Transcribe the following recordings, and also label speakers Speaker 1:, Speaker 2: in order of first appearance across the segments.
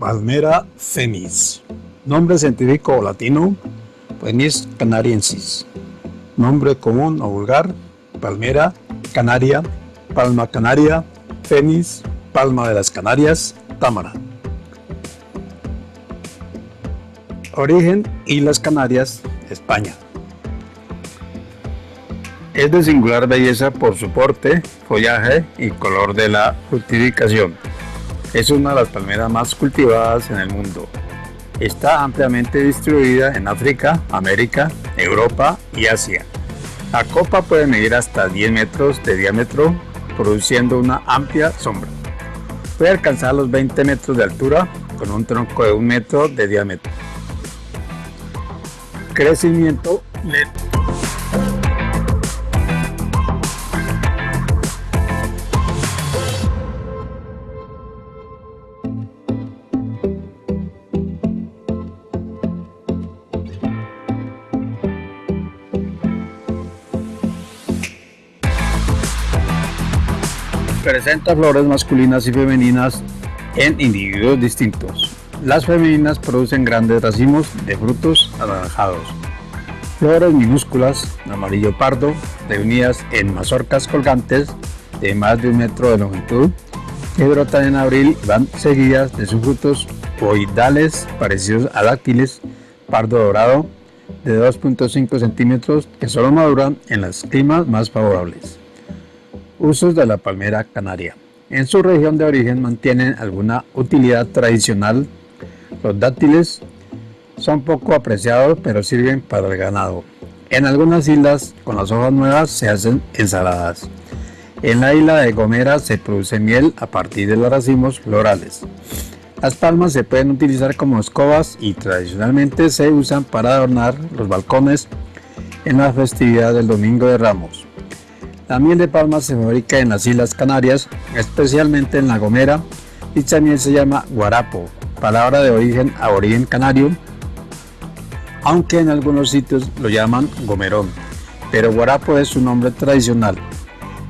Speaker 1: Palmera fenis. Nombre científico latino, Fenis canariensis. Nombre común o vulgar, Palmera canaria, palma canaria, fenis, palma de las Canarias, támara. Origen Islas Canarias, España. Es de singular belleza por su porte, follaje y color de la fructificación. Es una de las palmeras más cultivadas en el mundo. Está ampliamente distribuida en África, América, Europa y Asia. La copa puede medir hasta 10 metros de diámetro, produciendo una amplia sombra. Puede alcanzar los 20 metros de altura con un tronco de un metro de diámetro. Crecimiento lento. Presenta flores masculinas y femeninas en individuos distintos. Las femeninas producen grandes racimos de frutos anaranjados. Flores minúsculas, amarillo pardo, reunidas en mazorcas colgantes de más de un metro de longitud, que brotan en abril y van seguidas de sus frutos oidales parecidos a dáctiles pardo dorado de 2.5 centímetros que solo maduran en los climas más favorables. Usos de la palmera canaria. En su región de origen mantienen alguna utilidad tradicional. Los dátiles son poco apreciados pero sirven para el ganado. En algunas islas con las hojas nuevas se hacen ensaladas. En la isla de Gomera se produce miel a partir de los racimos florales. Las palmas se pueden utilizar como escobas y tradicionalmente se usan para adornar los balcones en la festividad del Domingo de Ramos. La miel de palma se fabrica en las Islas Canarias, especialmente en La Gomera. Dicha miel se llama guarapo, palabra de origen a origen canario, aunque en algunos sitios lo llaman gomerón, pero guarapo es su nombre tradicional.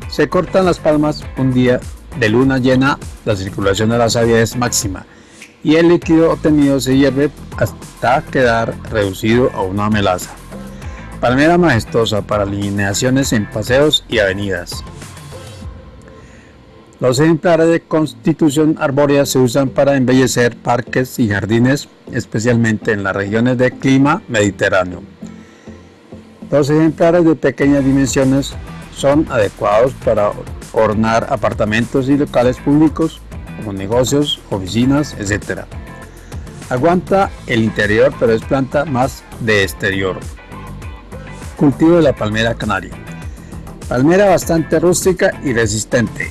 Speaker 1: Se cortan las palmas un día de luna llena, la circulación de la savia es máxima y el líquido obtenido se hierve hasta quedar reducido a una melaza. Palmera majestuosa para alineaciones en paseos y avenidas. Los ejemplares de constitución arbórea se usan para embellecer parques y jardines, especialmente en las regiones de clima mediterráneo. Los ejemplares de pequeñas dimensiones son adecuados para ornar apartamentos y locales públicos como negocios, oficinas, etc. Aguanta el interior pero es planta más de exterior. Cultivo de la palmera canaria. Palmera bastante rústica y resistente.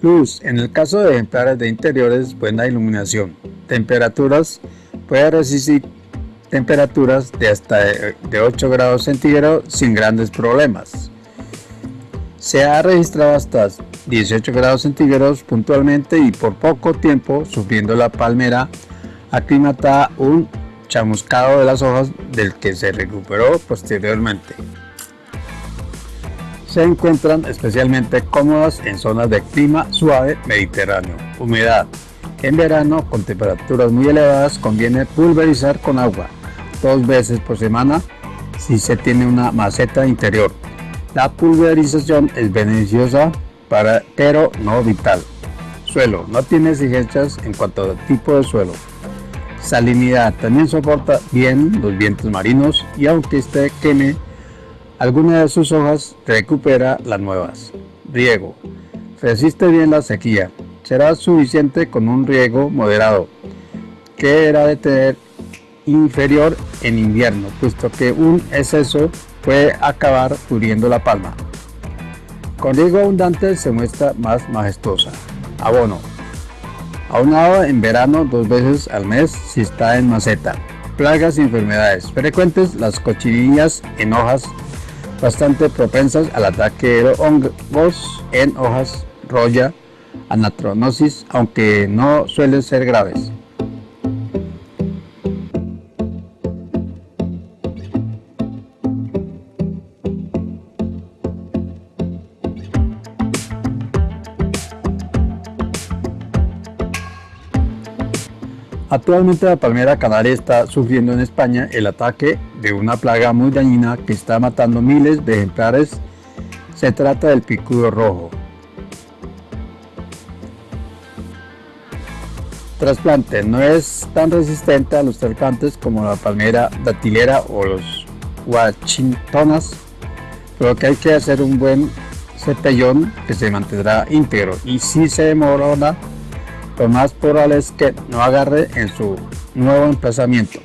Speaker 1: Luz. En el caso de ejemplares de interiores, buena iluminación. Temperaturas. Puede resistir temperaturas de hasta de 8 grados centígrados sin grandes problemas. Se ha registrado hasta 18 grados centígrados puntualmente y por poco tiempo sufriendo la palmera aclimatada un chamuscado de las hojas del que se recuperó posteriormente. Se encuentran especialmente cómodas en zonas de clima suave mediterráneo, humedad. En verano, con temperaturas muy elevadas, conviene pulverizar con agua dos veces por semana si se tiene una maceta interior. La pulverización es beneficiosa para, pero no vital. Suelo. No tiene exigencias en cuanto al tipo de suelo. Salinidad. También soporta bien los vientos marinos y aunque esté queme alguna de sus hojas, recupera las nuevas. Riego. Resiste bien la sequía. Será suficiente con un riego moderado, que era de tener inferior en invierno, puesto que un exceso puede acabar pudriendo la palma. Con riego abundante se muestra más majestuosa. Abono. Aunado en verano dos veces al mes si está en maceta. Plagas y enfermedades frecuentes, las cochinillas en hojas bastante propensas al ataque de hongos en hojas, roya, anatronosis, aunque no suelen ser graves. Actualmente la palmera canaria está sufriendo en España el ataque de una plaga muy dañina que está matando miles de ejemplares. Se trata del picudo rojo. Trasplante no es tan resistente a los trasplantes como la palmera datilera o los Washingtonas, pero que hay que hacer un buen cepellón que se mantendrá íntegro y si se demora lo más probable que no agarre en su nuevo emplazamiento.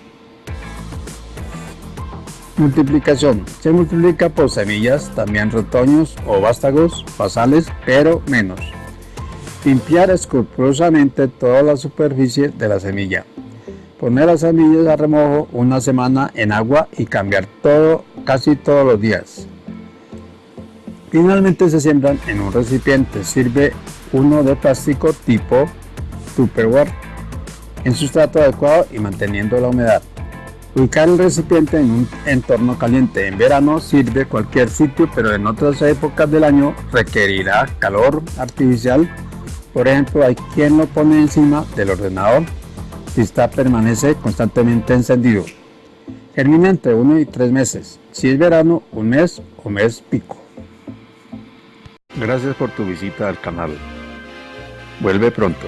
Speaker 1: Multiplicación. Se multiplica por semillas, también retoños o vástagos basales, pero menos. Limpiar escrupulosamente toda la superficie de la semilla. Poner las semillas a remojo una semana en agua y cambiar todo casi todos los días. Finalmente se siembran en un recipiente. Sirve uno de plástico tipo Tupperware en sustrato adecuado y manteniendo la humedad. Ubicar el recipiente en un entorno caliente. En verano sirve cualquier sitio, pero en otras épocas del año requerirá calor artificial. Por ejemplo, hay quien lo pone encima del ordenador si está permanece constantemente encendido. Germina entre 1 y 3 meses. Si es verano, un mes o mes pico. Gracias por tu visita al canal. Vuelve pronto.